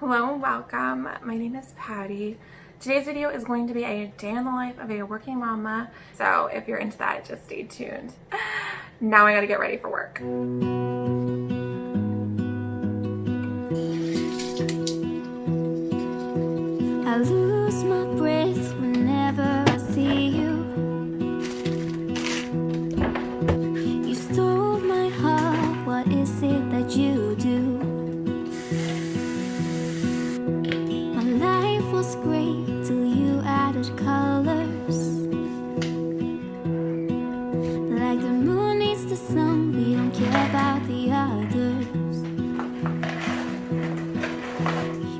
Hello and welcome. My name is Patty. Today's video is going to be a day in the life of a working mama. So if you're into that, just stay tuned. Now I gotta get ready for work. I lose my breath was great till you added colors. Like the moon needs the sun, we don't care about the others.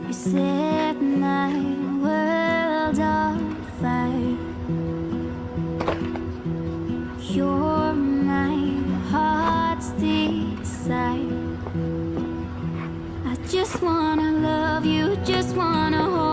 You set my world on fire. You're my heart's desire. I just wanna love you, just wanna hold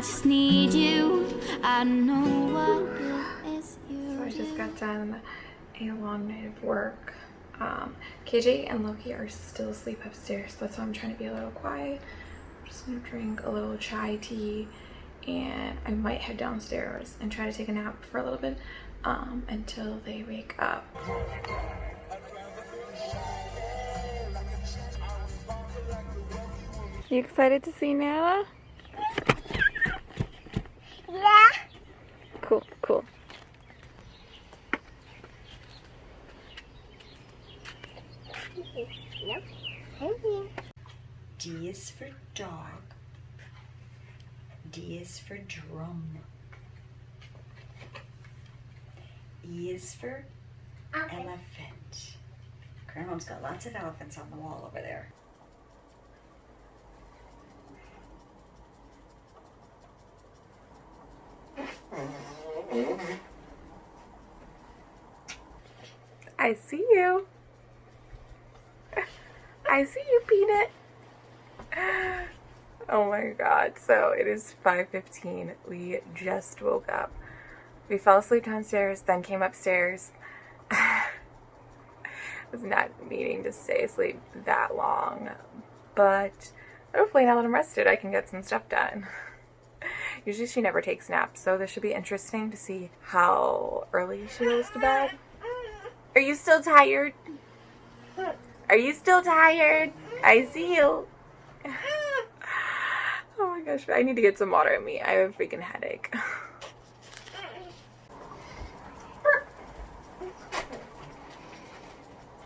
I just need you. I know what it is you So I just got done a long night of work. Um, KJ and Loki are still asleep upstairs. So that's why I'm trying to be a little quiet. I'm just gonna drink a little chai tea and I might head downstairs and try to take a nap for a little bit um, until they wake up. You excited to see Nana? Yeah. Cool, cool. Nope. Thank you. D is for dog. D is for drum. E is for elephant. Grandma's got lots of elephants on the wall over there. I see you. I see you, Peanut. Oh my god. So it is 5:15. We just woke up. We fell asleep downstairs, then came upstairs. was not meaning to stay asleep that long, but hopefully now that I'm rested, I can get some stuff done. Usually she never takes naps, so this should be interesting to see how early she goes to bed. Are you still tired? Are you still tired? I see you. Oh my gosh, I need to get some water in me. I have a freaking headache.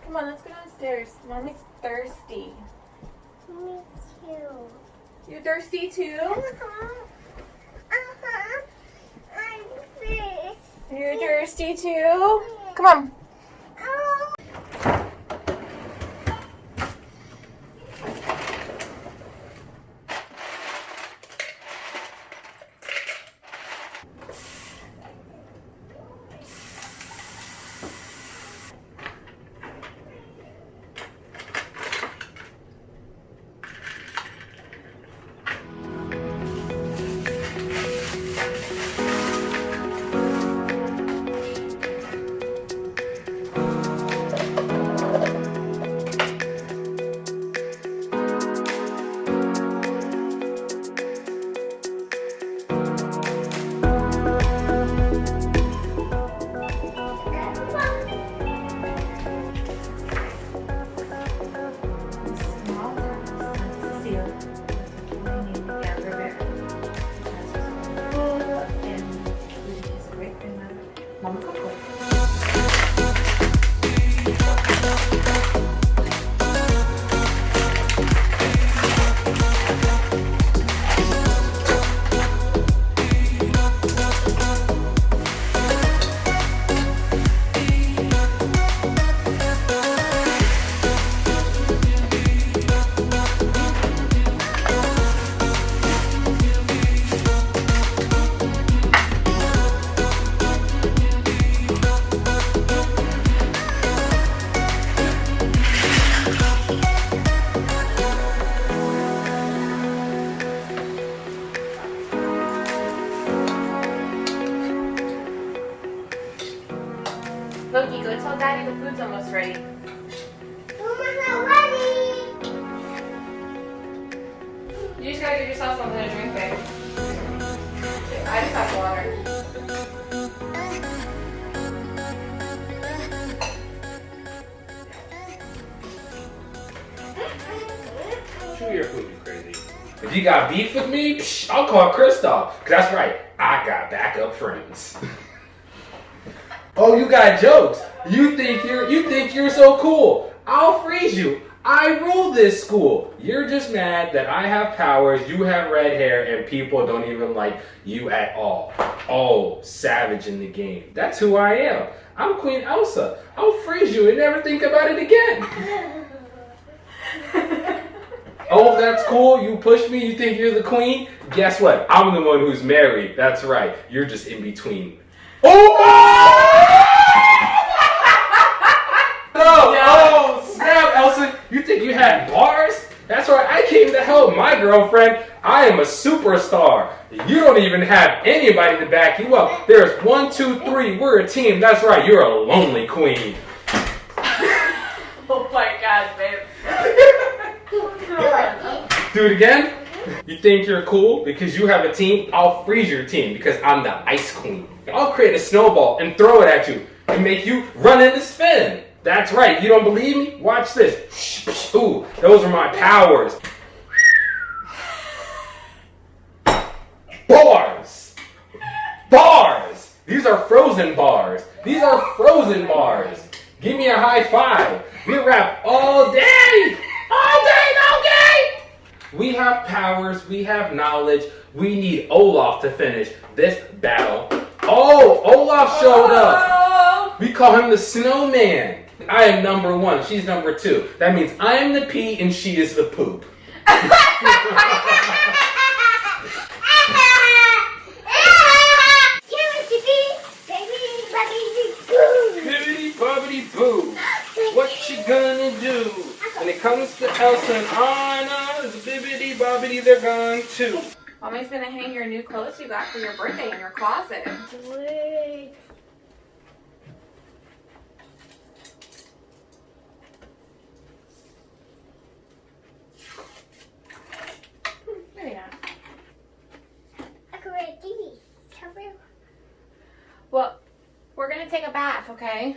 Come on, let's go downstairs. Mommy's thirsty. Me too. You thirsty too? Uh-huh. Uh-huh. I'm thirsty. You're thirsty too? Come on. Food's almost ready. Mama, ready. You just gotta get yourself something to drink, babe. I just have water. Chew your food, you crazy. If you got beef with me, psh, I'll call Kristoff. Cause that's right, I got backup friends. oh, you got jokes. You think you're you think you're so cool. I'll freeze you. I rule this school. You're just mad that I have powers, you have red hair, and people don't even like you at all. Oh, savage in the game. That's who I am. I'm Queen Elsa. I'll freeze you and never think about it again. Oh, that's cool. You push me. You think you're the queen? Guess what? I'm the one who's married. That's right. You're just in between. Oh! no! Oh, snap, Elsa. You think you had bars? That's right. I came to help my girlfriend. I am a superstar. You don't even have anybody to back you up. There's one, two, three. We're a team. That's right. You're a lonely queen. Oh my god, babe. Do it again. You think you're cool because you have a team? I'll freeze your team because I'm the ice queen. I'll create a snowball and throw it at you and make you run in into spin. That's right. You don't believe me? Watch this. Ooh, those are my powers. Bars. Bars. These are frozen bars. These are frozen bars. Give me a high five. We rap all day. All day, no game. We have powers, we have knowledge. We need Olaf to finish this battle. Oh, Olaf showed up. Oh. We call him the snowman. I am number one, she's number two. That means I am the pee and she is the poop. Bibbidi bobbidi boo. What you gonna do? When it comes to Elsa and Anna, the bibbidi bobbidi, they're gone too. Mommy's gonna hang your new clothes you got for your birthday in your closet. Maybe not. Well, we're gonna take a bath, okay?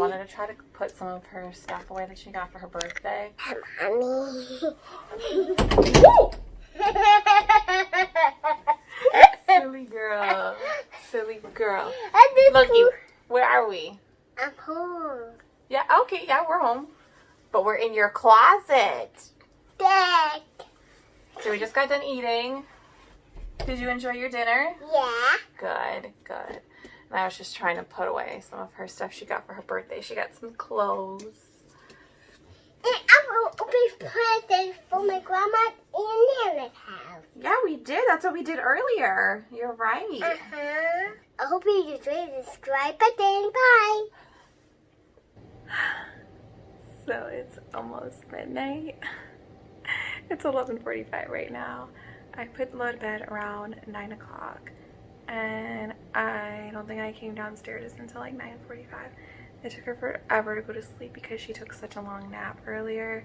wanted to try to put some of her stuff away that she got for her birthday. Silly girl. Silly girl. Look, where are we? I'm home. Yeah, okay, yeah, we're home. But we're in your closet. Dad. So we just got done eating. Did you enjoy your dinner? Yeah. Good, good. And I was just trying to put away some of her stuff she got for her birthday. She got some clothes. And I will open presents for my grandma and Nana's house. Yeah, we did. That's what we did earlier. You're right. Uh-huh. I hope you enjoy the subscribe button. Bye. So it's almost midnight. It's 11:45 right now. I put Lo to bed around 9 o'clock and I don't think I came downstairs until like 9.45. It took her forever to go to sleep because she took such a long nap earlier.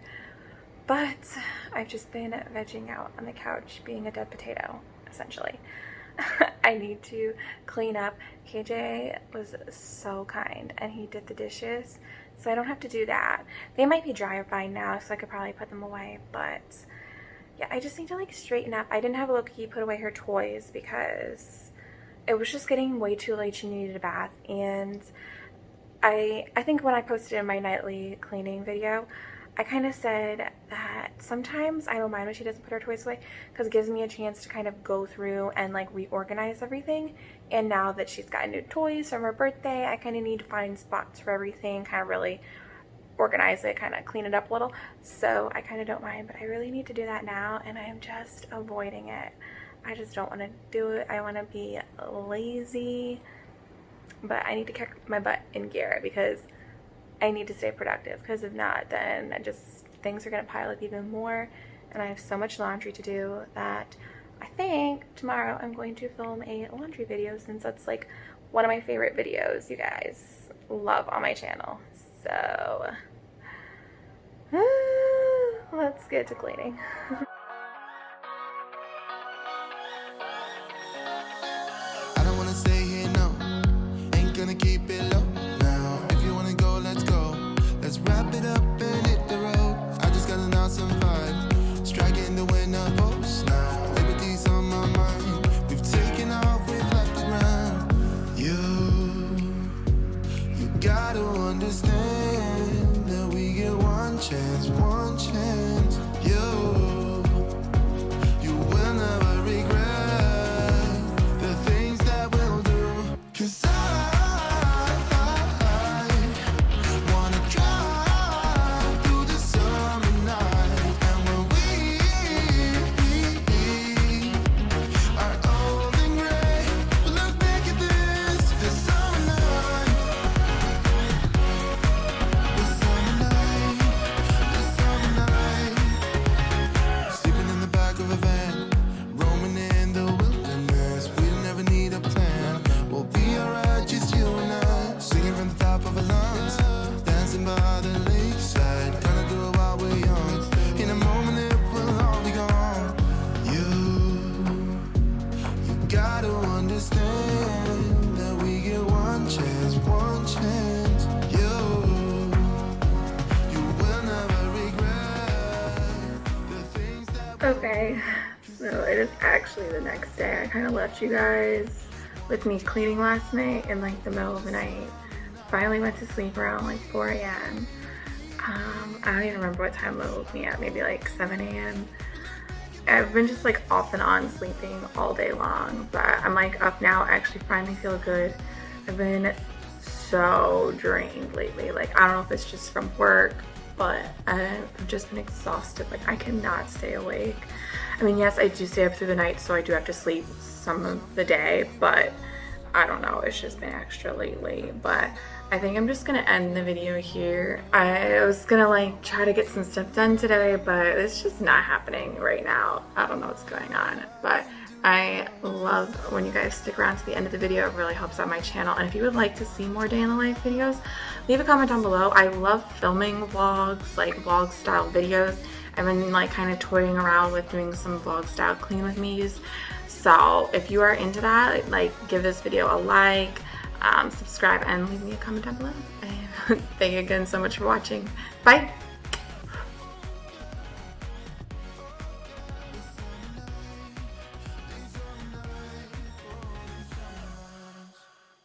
But I've just been vegging out on the couch being a dead potato, essentially. I need to clean up. KJ was so kind and he did the dishes so I don't have to do that. They might be dry by now so I could probably put them away but yeah I just need to like straighten up. I didn't have Loki put away her toys because it was just getting way too late. She needed a bath and I, I think when I posted in my nightly cleaning video I kind of said that sometimes I don't mind when she doesn't put her toys away because it gives me a chance to kind of go through and like reorganize everything. And now that she's got new toys from her birthday, I kind of need to find spots for everything, kind of really organize it, kind of clean it up a little. So I kind of don't mind, but I really need to do that now and I am just avoiding it. I just don't want to do it. I want to be lazy, but I need to kick my butt in gear because I need to stay productive because if not, then I just things are going to pile up even more. And I have so much laundry to do that I think tomorrow I'm going to film a laundry video since that's like one of my favorite videos you guys love on my channel. So let's get to cleaning. gonna keep it Okay, so it is actually the next day. I kind of left you guys with me cleaning last night in like the middle of the night. Finally went to sleep around like 4 a.m. Um, I don't even remember what time Lo woke me at, maybe like 7 a.m. I've been just like off and on sleeping all day long, but I'm like up now, I actually finally feel good. I've been so drained lately. Like, I don't know if it's just from work but I've just been exhausted. Like I cannot stay awake. I mean, yes, I do stay up through the night, so I do have to sleep some of the day, but I don't know, it's just been extra lately. But I think I'm just gonna end the video here. I was gonna like try to get some stuff done today, but it's just not happening right now. I don't know what's going on, but I love when you guys stick around to the end of the video. It really helps out my channel. And if you would like to see more day in the life videos, leave a comment down below. I love filming vlogs, like vlog style videos. I've been like kind of toying around with doing some vlog style clean with me's. So if you are into that, like give this video a like, um, subscribe, and leave me a comment down below. And thank you again so much for watching. Bye!